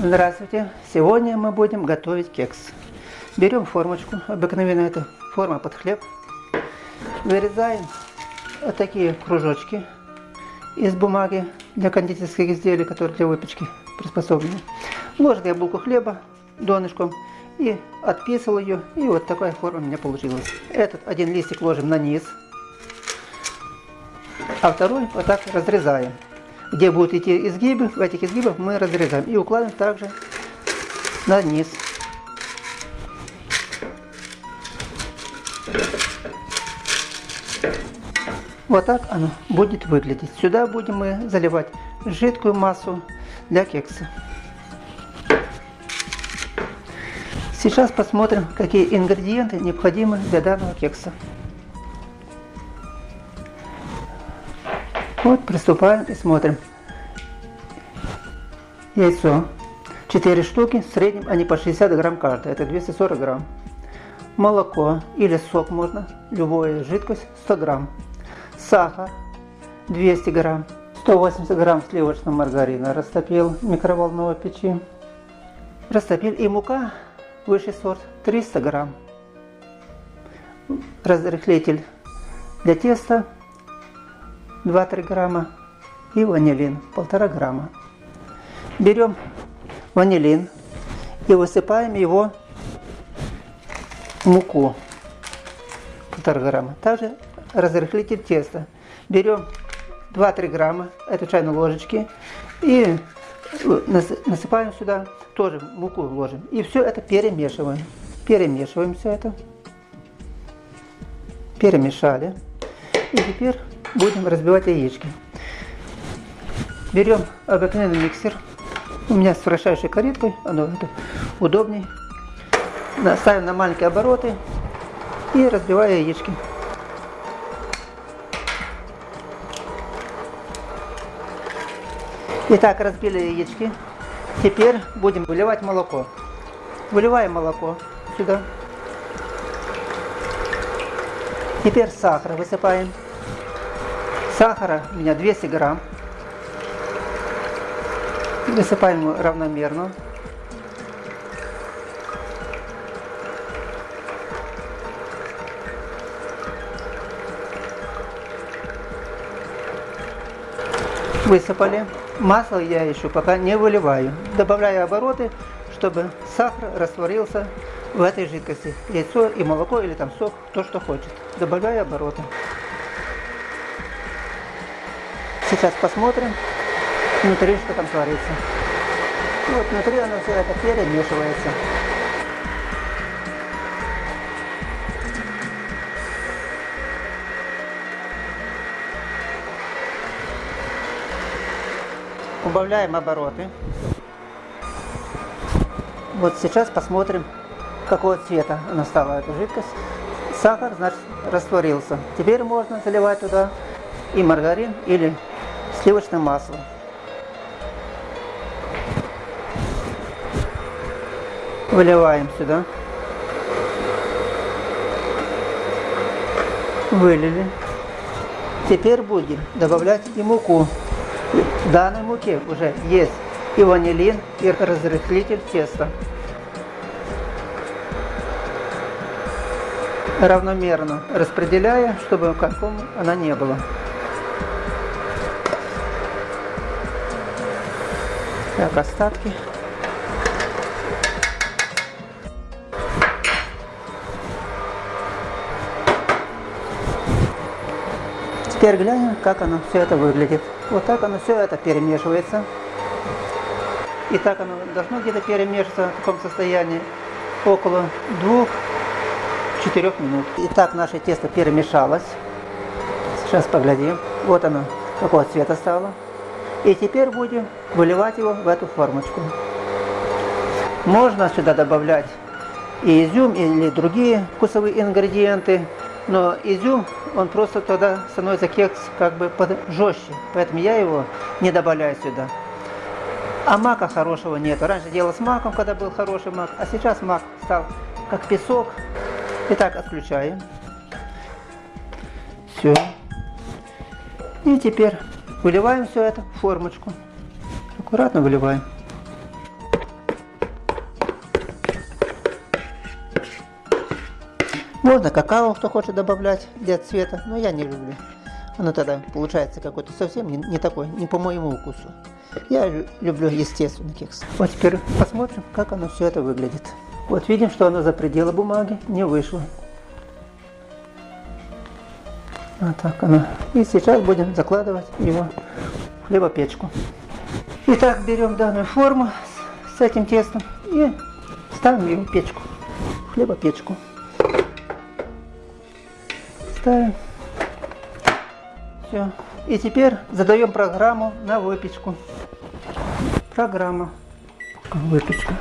Здравствуйте! Сегодня мы будем готовить кекс. Берем формочку, обыкновенно это форма под хлеб. Вырезаем вот такие кружочки из бумаги для кондитерских изделий, которые для выпечки приспособлены. Ложим я булку хлеба донышком и отписал ее. И вот такая форма у меня получилась. Этот один листик ложим на низ, а второй вот так разрезаем где будут идти изгибы, в этих изгибах мы разрезаем и укладываем также на низ. Вот так оно будет выглядеть. Сюда будем мы заливать жидкую массу для кекса. Сейчас посмотрим, какие ингредиенты необходимы для данного кекса. Вот, приступаем и смотрим. Яйцо. 4 штуки, в среднем они по 60 грамм каждая, это 240 грамм. Молоко или сок можно, любая жидкость 100 грамм. Сахар 200 грамм. 180 грамм сливочного маргарина растопил в микроволновой печи. Растопил и мука высший сорт 300 грамм. Разрыхлитель для теста 2-3 грамма и ванилин 1,5 грамма. Берем ванилин и высыпаем его в муку 1,5 грамма. Также разрыхлитель теста. Берем 2-3 грамма этой чайной ложечки и насыпаем сюда, тоже муку ложим. И все это перемешиваем. Перемешиваем все это. Перемешали. И теперь будем разбивать яички. Берем обыкновенный миксер. У меня с вращающей кареткой, оно это удобней. Ставим на маленькие обороты и разбиваю яички. Итак, разбили яички. Теперь будем выливать молоко. Выливаем молоко сюда. Теперь сахар высыпаем. Сахара у меня 200 грамм. Высыпаем равномерно. Высыпали. Масло я еще пока не выливаю. Добавляю обороты, чтобы сахар растворился в этой жидкости. Яйцо и молоко или там сок, то что хочет. Добавляю обороты. Сейчас посмотрим внутри, что там творится. Вот внутри оно все это перемешивается. Убавляем обороты. Вот сейчас посмотрим, какого цвета она стала, эта жидкость. Сахар, значит, растворился. Теперь можно заливать туда и маргарин или сливочное масло. Выливаем сюда. Вылили. Теперь будем добавлять и муку. В данной муке уже есть и ванилин, и разрыхлитель теста. Равномерно распределяя, чтобы комком она не была. Так, остатки. Теперь глянем, как оно все это выглядит. Вот так оно все это перемешивается. И так оно должно где-то перемешиваться в таком состоянии около 2-4 минут. Итак, наше тесто перемешалось. Сейчас поглядим. Вот оно, какого цвета стало. И теперь будем выливать его в эту формочку. Можно сюда добавлять и изюм, или другие вкусовые ингредиенты, но изюм, он просто тогда становится кекс как бы жестче, поэтому я его не добавляю сюда. А мака хорошего нет. Раньше делал с маком, когда был хороший мак, а сейчас мак стал как песок. Итак, отключаем. Все. И теперь Выливаем все это в формочку. Аккуратно выливаем. Можно какао, кто хочет добавлять для цвета, но я не люблю. Оно тогда получается какой-то совсем не, не такой, не по моему вкусу. Я люблю естественный кекс. Вот теперь посмотрим, как оно все это выглядит. Вот видим, что оно за пределы бумаги не вышло. Вот так оно. И сейчас будем закладывать его в хлебопечку. Итак, берем данную форму с этим тестом и ставим его в печку, в хлебопечку. Ставим. Все. И теперь задаем программу на выпечку. Программа. Выпечка.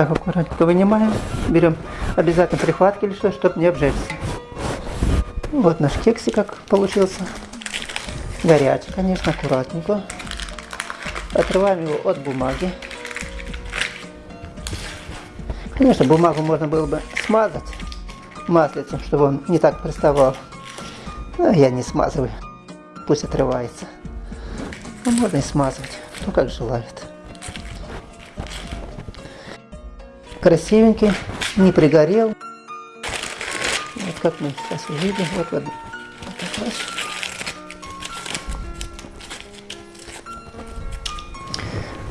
Так, аккуратненько вынимаем. Берем обязательно прихватки или что, чтобы не обжечься. Вот наш кексик как получился. Горячий, конечно, аккуратненько. Отрываем его от бумаги. Конечно, бумагу можно было бы смазать маслицем, чтобы он не так приставал. Но я не смазываю. Пусть отрывается. Но можно и смазывать, кто как желает. Красивенький, не пригорел. Вот как мы сейчас увидим. Вот, вот, вот раз.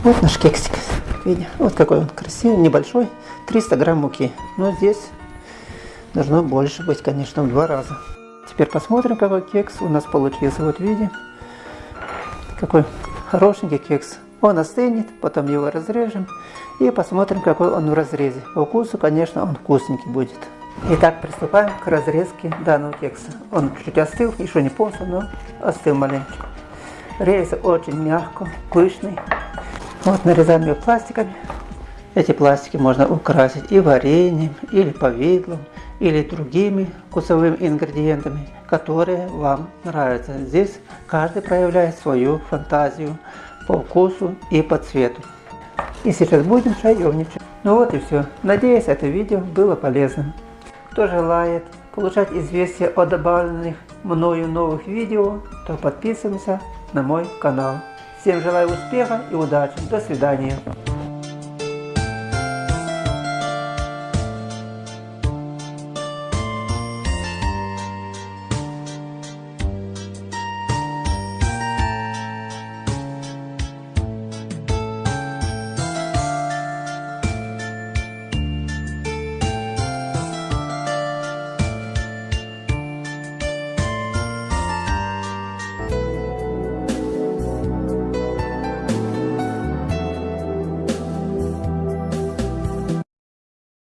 Вот наш кексик. Видите, вот какой он красивый, небольшой. 300 грамм муки. Но здесь должно больше быть, конечно, в два раза. Теперь посмотрим, какой кекс у нас получился. Вот видим, какой хорошенький кекс. Он остынет, потом его разрежем и посмотрим, какой он в разрезе. По вкусу, конечно, он вкусненький будет. Итак, приступаем к разрезке данного кекса. Он чуть остыл, еще не полностью, но остыл маленько. Рез очень мягко, пышный. Вот нарезаем ее пластиками. Эти пластики можно украсить и вареньем, или повидлом, или другими вкусовыми ингредиентами, которые вам нравятся. Здесь каждый проявляет свою фантазию по вкусу и по цвету. И сейчас будем шаевничать. Ну вот и все. Надеюсь, это видео было полезным. Кто желает получать известия о добавленных мною новых видео, то подписываемся на мой канал. Всем желаю успеха и удачи. До свидания.